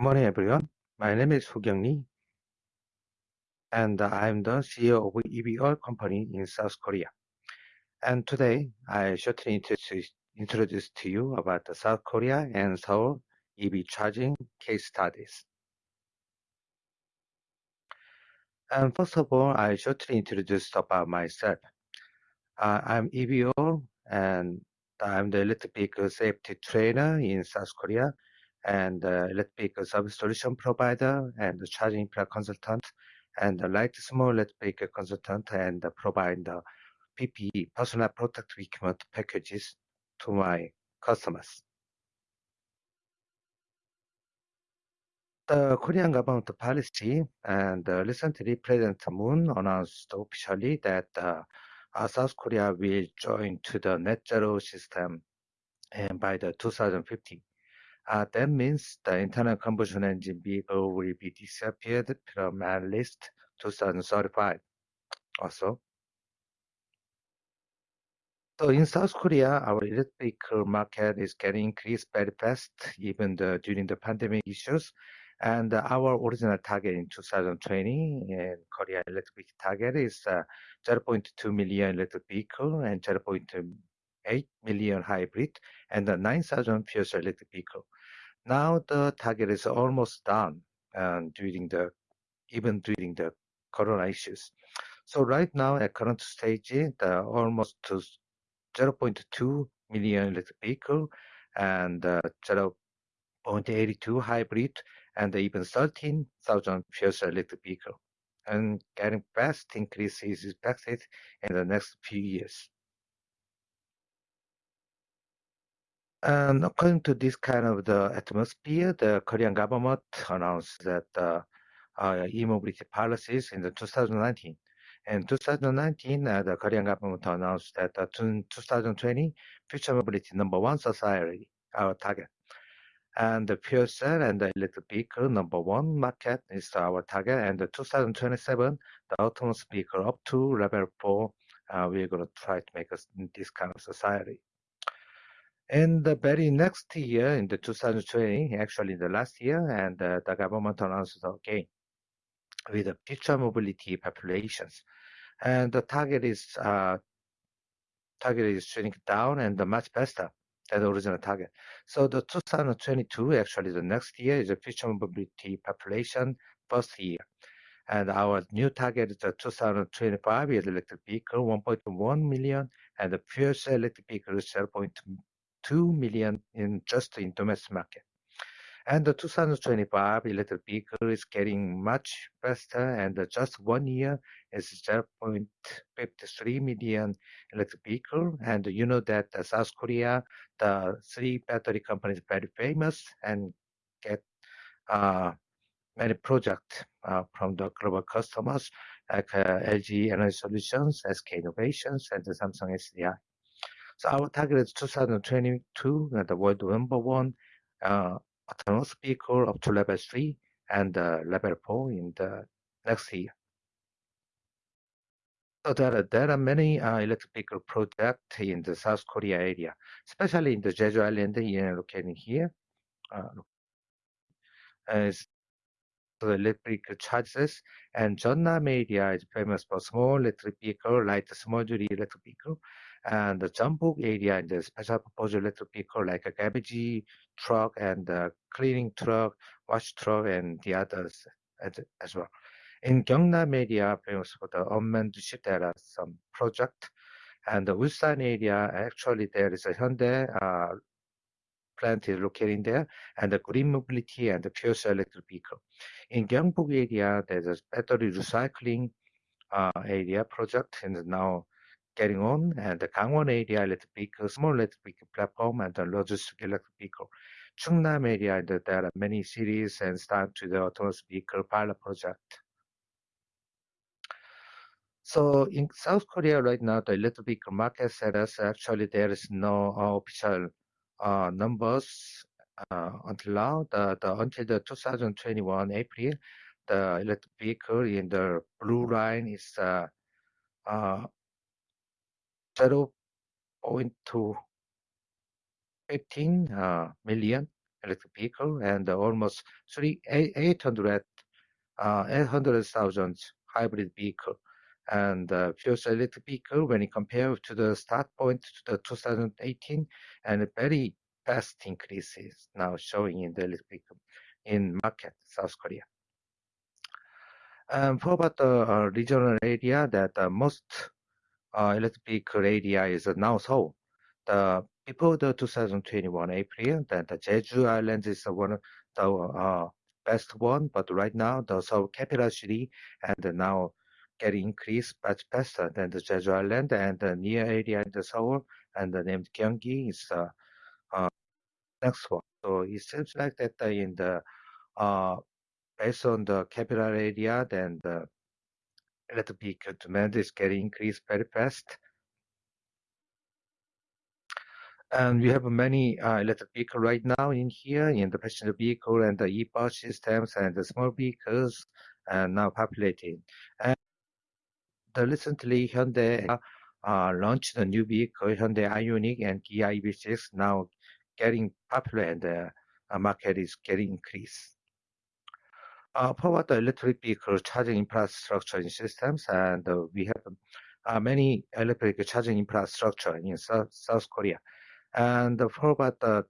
morning, everyone. My name is Hu Kyung-Lee, and I'm the CEO of Oil Company in South Korea. And today, I shortly introduce to you about the South Korea and Seoul EV charging case studies. And First of all, I shortly introduce about myself. Uh, I'm EVO, and I'm the electric vehicle safety trainer in South Korea, and electric vehicle service solution provider, and the charging consultant, and the light small electric vehicle consultant, and provide the PPE, personal protective equipment packages to my customers. The Korean government policy, and uh, recently, President Moon announced officially that uh, uh, South Korea will join to the net zero system and by the 2050. That means the internal combustion engine vehicle will be disappeared from at least 2035 also. So in South Korea, our electric vehicle market is getting increased very fast, even during the pandemic issues. And our original target in 2020 in Korea electric target is uh, 0.2 million electric vehicle and 0.8 million hybrid, and 9,000 fuel electric vehicle. Now, the target is almost done, um, during the even during the corona issues. So right now, at current stage, the almost 0.2 million electric vehicle and 0.82 hybrid, and even 13,000 fuel cell electric vehicle. And getting fast increase is expected in the next few years. And according to this kind of the atmosphere, the Korean government announced that uh, uh, e-mobility policies in 2019. In 2019, uh, the Korean government announced that in 2020, future mobility number one society, our target. And the fuel cell and the electric vehicle number one market is our target, and 2027, the autonomous vehicle up to level four, we're going to try to make this kind of society. And the very next year, in the 2020, actually the last year, and uh, the government announced again with the future mobility populations. And the target is uh, target is shrinking down and much faster than the original target. So the 2022, actually the next year, is the future mobility population first year. And our new target is the 2025 is electric vehicle 1.1 million and the fuel cell electric vehicle 0.2 2 million in just in domestic market. And the 2025 electric vehicle is getting much faster, and just one year is 0.53 million electric vehicle. And you know that South Korea, the three battery companies very famous and get uh, many projects uh, from the global customers like uh, LG Energy Solutions, SK Innovations, and Samsung SDI. So our target is 2022, the world number one autonomous vehicle up to level three and uh, level four in the next year. So there are many uh, electric vehicle project in the South Korea area, especially in the Jeju Island here, located here. Uh, The electric and Jeonnam area is famous for small electric vehicle, like small duty electric vehicle. And the Jeonbuk area is the special purpose electric vehicle, like a garbage truck and a cleaning truck, wash truck, and the others as well. In Gyeongnam area, famous for the unmanned ship, there are um, some project. And the Ulsan area, actually, there is a Hyundai uh, plant is located there, and the green mobility and the fuel cell electric vehicle. In Gyeongbuk area, there's a battery recycling uh, area project and now getting on. And the Gangwon area electric vehicle, small electric vehicle platform, and the logistic electric vehicle. Chungnam area, there are many cities and start to the autonomous vehicle pilot project. So in South Korea right now, the electric vehicle market status, actually, there is no official numbers until now. the Until the 2021 April, the electric vehicle in the blue line is uh, uh, 0.215 uh, million electric vehicle and almost three, 800,000 hybrid vehicle. And fuel cell electric vehicle, when you compare to the start point to the 2018, and very fast increases now showing in the electric in market, South Korea. Um, and for about the uh, regional area that uh, most uh, electric vehicle area is now Seoul. Before the 2021 April, that the Jeju Island is one of the best one, but right now, the Seoul capital city, and now getting increased much faster than the Jeju Island and the near area in the Seoul, and the name Gyeonggi is the next one. So it seems like that uh, in the based on the capital area, then the electric vehicle demand is getting increased very fast. And we have many electric vehicle right now in here, in the passenger vehicle and the e-bus systems and the small vehicles, and now populating. And recently, Hyundai uh, launched a new vehicle, Hyundai IONIQ and Kia EV6, now getting popular and uh, the market is getting increased. Uh, for the electric vehicle charging infrastructure and systems, and we have many electric charging infrastructure in South Korea. And for about the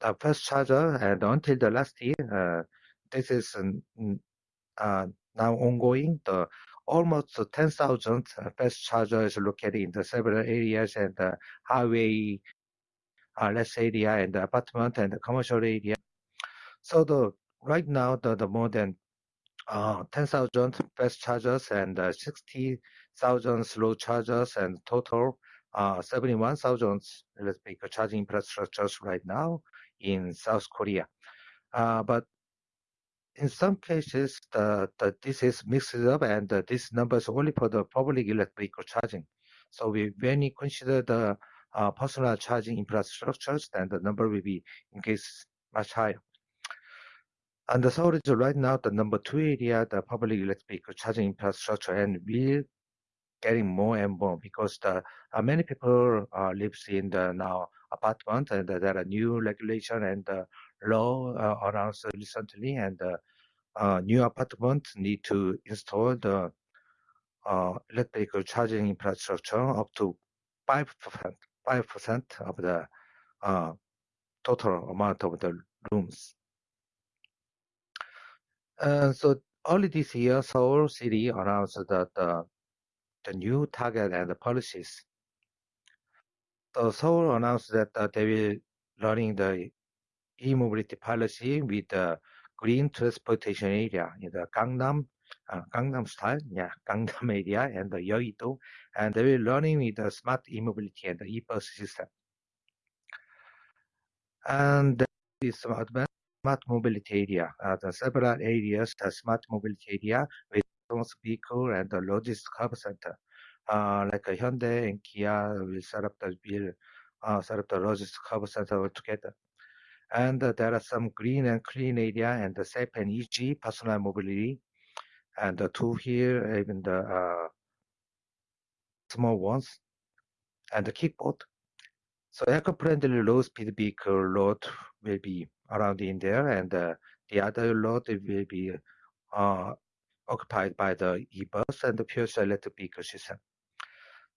the first charger, and until the last year, this is now ongoing. Almost 10,000 fast chargers located in the several areas and the highway uh, less area and the apartment and the commercial area. So the right now, the the more than uh, 10,000 fast chargers and uh, 60,000 slow chargers, and total 71,000 electric charging infrastructures right now in South Korea. But in some cases, the, the, this is mixed up, and this number is only for the public electric charging. So we, when you consider the uh, personal charging infrastructures, then the number will be in increased much higher. And the Seoul is right now the number two area, the public electric charging infrastructure, and we're getting more and more because the uh, many people uh, lives in the now apartment, and there are new regulation and law uh, announced recently, and uh, uh, new apartments need to install the electrical charging infrastructure up to 5%, 5% of the total amount of the rooms. So early this year, Seoul City announced that the new target and the policies. So Seoul announced that they will running the e-mobility policy with the green transportation area in the Gangnam, Gangnam Style, yeah, Gangnam area and the Yeouido, and they will running with the smart e-mobility and the e-bus system. And this advanced smart mobility area, the several areas, the smart mobility area with vehicle and the logistics hub center. Like Hyundai and Kia will set up the logistics hub center together. And uh, there are some green and clean area and the safe and easy personal mobility, and the two here, even the uh, small ones, and the kickboard. So eco-friendly low-speed vehicle load will be around in there, and the other load will be occupied by the e-bus and the pure electric vehicle system.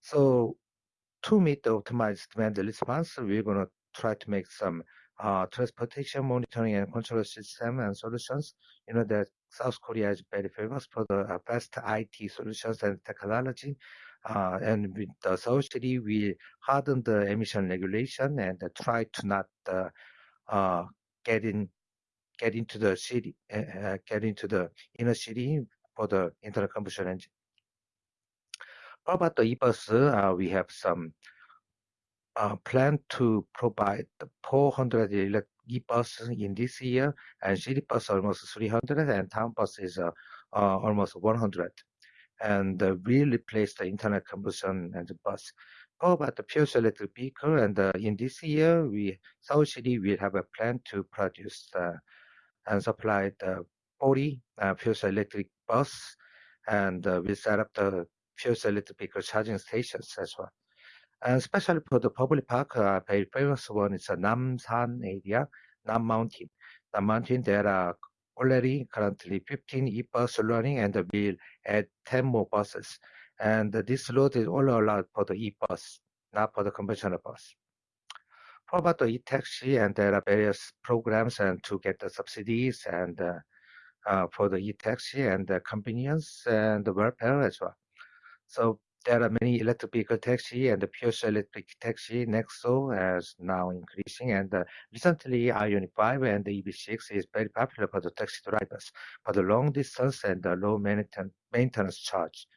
So to meet the optimized demand response, we're gonna try to make some Uh, transportation monitoring and control system and solutions. You know, that South Korea is very famous for the uh, best IT solutions and technology. Uh, and with the City, we harden the emission regulation and try to not get in get into the city, get into the inner city for the internal combustion engine. How about the e-bus? We have some Uh, plan to provide the 400 e-buses in this year, and city bus almost 300, and town bus is uh, uh, almost 100. And we replace the internal combustion engine bus. How about the pure electric vehicle? And in this year, we, Seoul City, will have a plan to produce and supply the 40 pure electric bus, and we set up the pure electric vehicle charging stations as well. And especially for the public park, very famous one is the Nam Namsan area, Nam Mountain. Non-mounting, there are already currently 15 e-bus running and will add 10 more buses. And this road is all allowed for the e-bus, not for the conventional bus. For about the e-taxi, and there are various programs and to get the subsidies and uh, uh, for the e-taxi and the convenience and the welfare as well. So there are many electric vehicle taxi and the pure electric taxi Nexo is now increasing and uh, recently Ioniq 5 and the EV6 is very popular for the taxi drivers for the long distance and the low maintenance charge.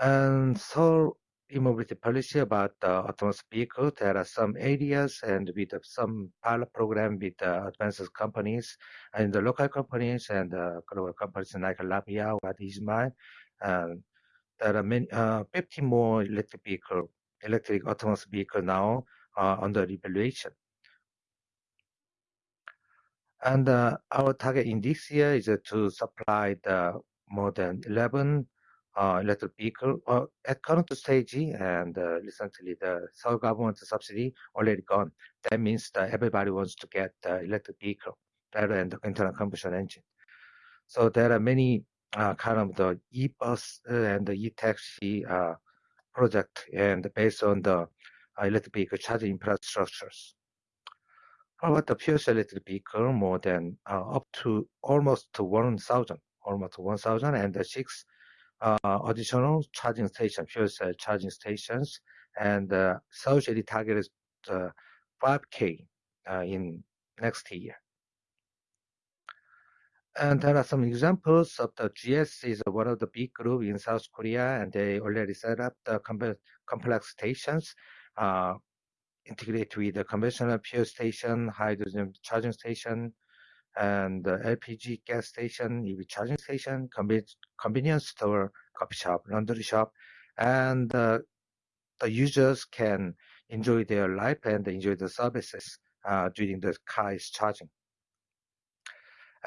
And so e-mobility policy about the autonomous vehicle, there are some areas and with uh, some pilot program with the advanced companies and the local companies and the global companies like Labia or Ismail. And there are many, uh, 50 more electric vehicle, electric autonomous vehicle now uh, under evaluation. And uh, our target in this year is to supply the more than 11 uh, electric vehicle uh, at current stage and uh, recently the Seoul government subsidy already gone. That means that everybody wants to get the electric vehicle rather than the internal combustion engine. So there are many uh, kind of the e-bus and the e-taxi uh, project and based on the uh, electric vehicle charging infrastructures. How about the pure electric vehicle? More than up to almost to 1,000, almost 1,000 and the six uh, additional charging station, fuel cell charging stations, and uh, surgery target is uh, 5K uh, in next year. And there are some examples of the GS is one of the big group in South Korea, and they already set up the complex stations, uh, integrate with the conventional fuel station, hydrogen charging station, and LPG gas station, EV charging station, convenience store, coffee shop, laundry shop, and uh, the users can enjoy their life and enjoy the services uh, during the car is charging.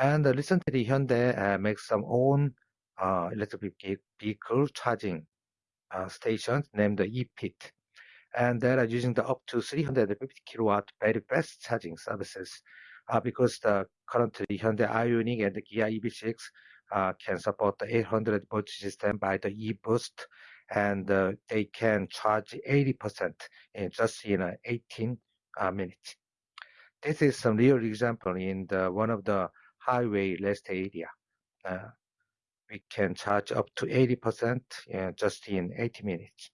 And recently, Hyundai uh, makes some own uh, electric vehicle charging uh, stations named the ePit. And they are using the up to 350 kilowatt very fast charging services because the currently Hyundai Ioniq and the Kia EV6 uh, can support the 800 volt system by the eBoost, and uh, they can charge 80% in just in uh, 18 uh, minutes. This is some real example in the one of the highway rest area. Uh, we can charge up to 80% just in 80 minutes.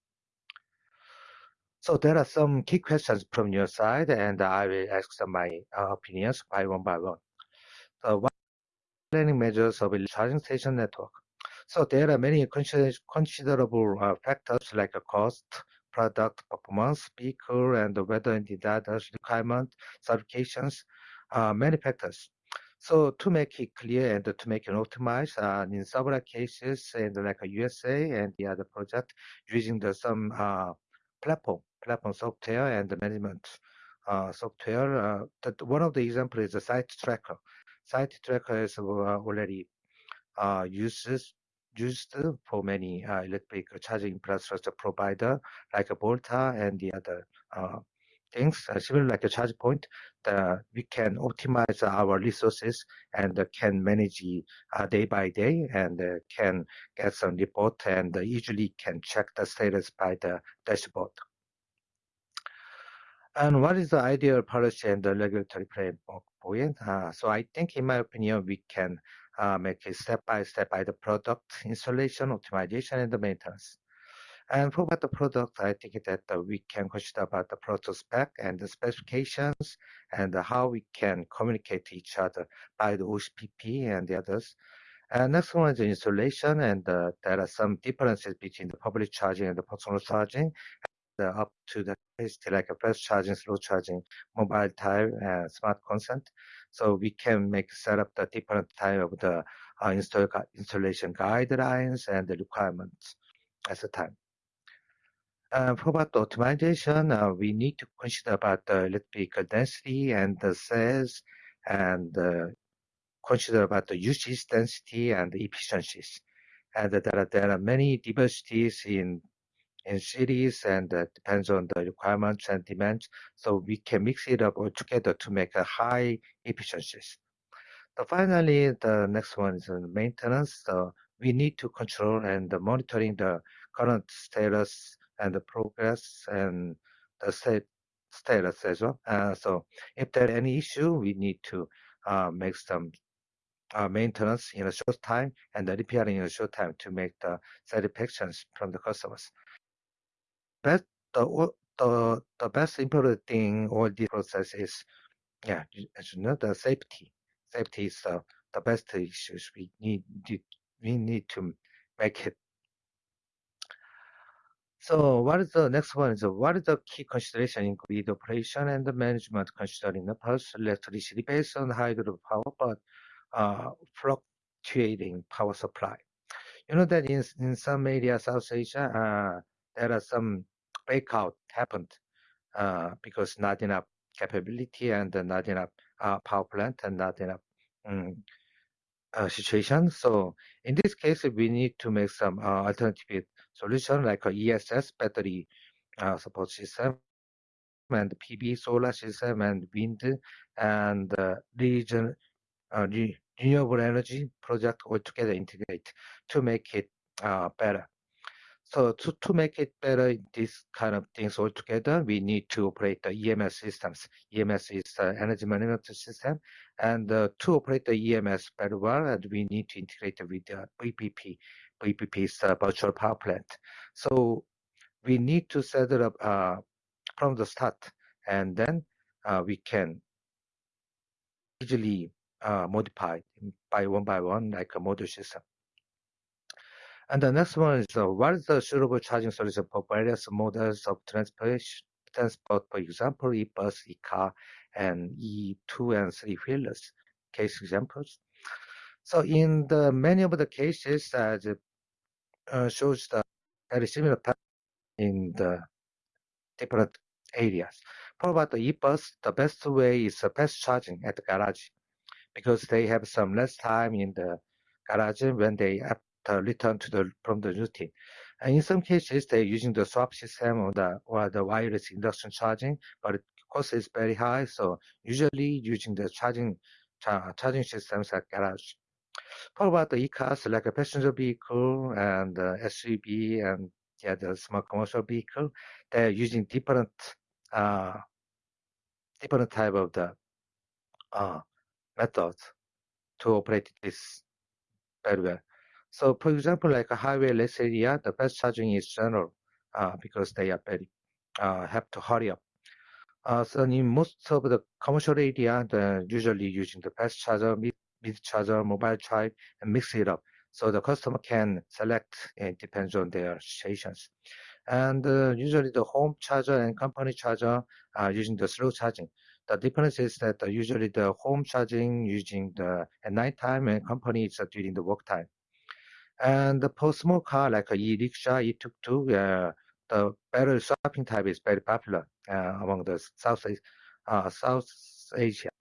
So there are some key questions from your side, and I will ask my uh, opinions by one by one. So what planning measures of a charging station network? So there are many considerable uh, factors like cost, product performance, vehicle, and the weather and the data requirement, certifications, uh, many factors. So to make it clear and to make it optimized, uh, in several cases, and like a USA and the other project, using the some uh, platform platform software and the management uh, software. Uh, that one of the examples is the Sitetracker. Site tracker is uh, already uh, uses used for many uh, electric charging infrastructure provider like Volta and the other things, uh, similar like a ChargePoint, the, we can optimize our resources and uh, can manage uh, day by day and can get some report and usually can check the status by the dashboard. And what is the ideal policy and the regulatory framework it? Uh, so I think, in my opinion, we can uh, make it step by step by the product installation, optimization, and the maintenance. And for about the product, I think that uh, we can consider about the product spec and the specifications and how we can communicate to each other by the OCPP and the others. And next one is installation, and uh, there are some differences between the public charging and the personal charging up to the capacity like a fast charging, slow charging, mobile type, and smart consent. So we can make set up the different type of the uh, install, installation guidelines and the requirements at the time. Uh, for about the optimization, uh, we need to consider about the electrical density and the cells and uh, consider about the usage density and efficiencies. And there are, there are many diversities in in cities and depends on the requirements and demands. So we can mix it up all together to make a high efficiencies. So finally, the next one is maintenance. So we need to control and monitoring the current status and the progress and the status as well. Uh, so if there any issue, we need to uh, make some uh, maintenance in a short time and the repairing in a short time to make the satisfactions from the customers. But the the the best important thing all this process is, yeah, as you know, the safety. Safety is the, the best issues we need we need to make it so what is the next one? Is what is the key consideration in grid operation and management considering the pulse electricity based on hydropower, but uh, fluctuating power supply? You know that in, in some areas, South Asia, uh, there are some breakout happened uh, because not enough capability and not enough uh, power plant and not enough um, situation. So in this case, we need to make some alternative solution like a ESS battery uh, support system and PV solar system and wind and uh, region uh, renewable energy project all together integrate to make it uh, better. So to, to make it better, these kind of things all together, we need to operate the EMS systems. EMS is the energy management system. And uh, to operate the EMS very well, and we need to integrate with the VPP. VPP is the virtual power plant. So we need to set it up uh, from the start, and then uh, we can easily uh, modify by one by one, like a module system. And the next one is uh, what is the suitable charging solution for various models of transportation, transport, for example, e-bus, e-car, and E2 and 3 wheelers, case examples. So in the many of the cases, uh, uh, shows the very similar pattern in the different areas. For about the e-bus, the best way is uh, fast charging at the garage because they have some less time in the garage when they uh, return to the from the routine. And in some cases, they're using the swap system or the or the wireless induction charging, but the cost is very high. So usually using the charging charging systems at garage. How about the e-cars like a passenger vehicle and uh, SUV and yeah, the small commercial vehicle? They're using different uh, different type of the uh, methods to operate this very well. So for example, like a highway less area, the fast charging is general uh, because they are very uh, have to hurry up. Uh, so in most of the commercial area, they're usually using the fast charger, mid charger, mobile charge, and mix it up. So the customer can select, it depends on their situations. And uh, usually the home charger and company charger are using the slow charging. The difference is that uh, usually the home charging using the at night time and company is during the work time. And for small car like e-rickshaw, e-tuk-tuk, uh, the battery swapping type is very popular uh, among the South, uh, South Asia.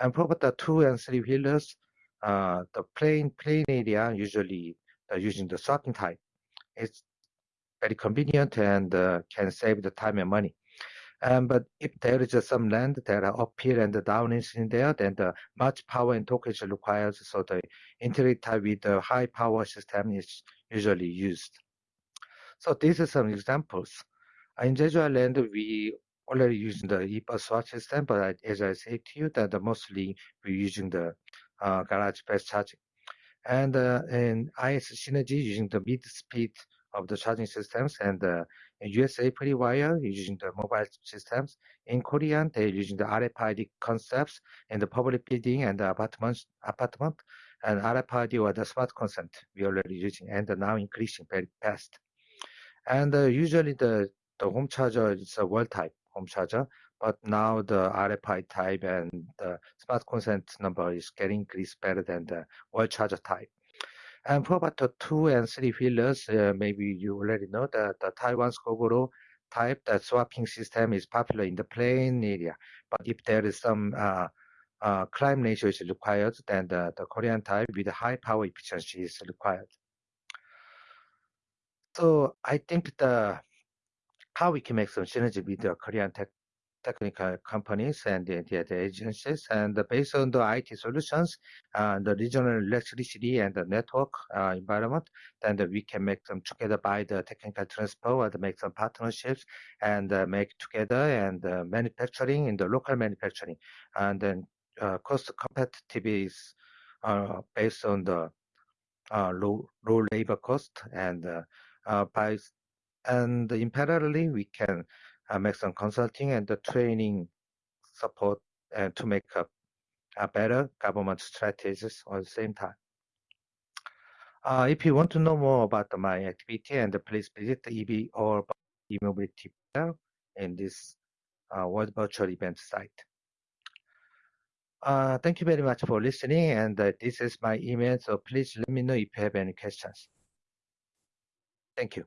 And for the two and three wheelers, uh, the plain plain area usually uh, using the swapping type. It's very convenient and uh, can save the time and money. Um, but if there is uh, some land that are up here and down is in there, then the much power and torque required. So the integrated type with the high power system is usually used. So these are some examples. In Jeju Island, we already using the e-bus swap system, but as I said to you, that mostly we're using the uh, garage fast charging. And uh, in IS Synergy using the mid-speed of the charging systems and uh, in USA FreeWire using the mobile systems. In Korean, they're using the RFID concepts in the public building and the apartments, apartment, and RFID or the smart consent we already using and now increasing very fast. And uh, usually the, the home charger is a wall type home charger, but now the RFID type and the smart consent number is getting increased better than the wall charger type. And for about the two and three wheelers, uh, maybe you already know that the Taiwan's Gogoro type, the swapping system is popular in the plain area. But if there is some uh, uh, climb ratio is required, then the, the Korean type with high power efficiency is required. So I think the how we can make some synergy with the Korean tech technical companies and the, the, the agencies. And based on the IT solutions, uh, the regional electricity and the network uh, environment, then the, we can make them together by the technical transfer and make some partnerships and uh, make together and uh, manufacturing in the local manufacturing. And then uh, cost competitive is uh, based on the low, low labor cost and by and in parallelly we can uh, make some consulting and the training support and to make a, a better government strategies at the same time. Uh, if you want to know more about my activity, and please visit the EV or e-mobility in this uh, World Virtual Event site. Uh, thank you very much for listening, and uh, this is my email, so please let me know if you have any questions. Thank you.